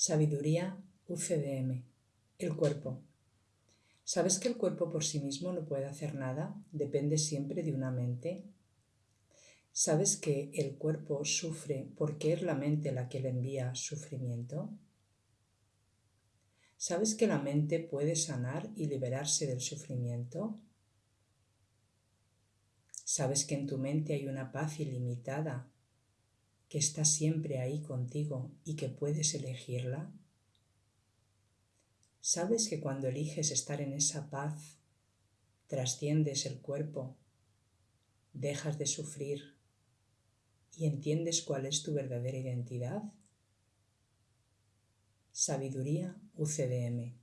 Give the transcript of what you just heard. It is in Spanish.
Sabiduría UCDM. El cuerpo. ¿Sabes que el cuerpo por sí mismo no puede hacer nada? Depende siempre de una mente. ¿Sabes que el cuerpo sufre porque es la mente la que le envía sufrimiento? ¿Sabes que la mente puede sanar y liberarse del sufrimiento? ¿Sabes que en tu mente hay una paz ilimitada que está siempre ahí contigo y que puedes elegirla? ¿Sabes que cuando eliges estar en esa paz, trasciendes el cuerpo, dejas de sufrir y entiendes cuál es tu verdadera identidad? Sabiduría UCDM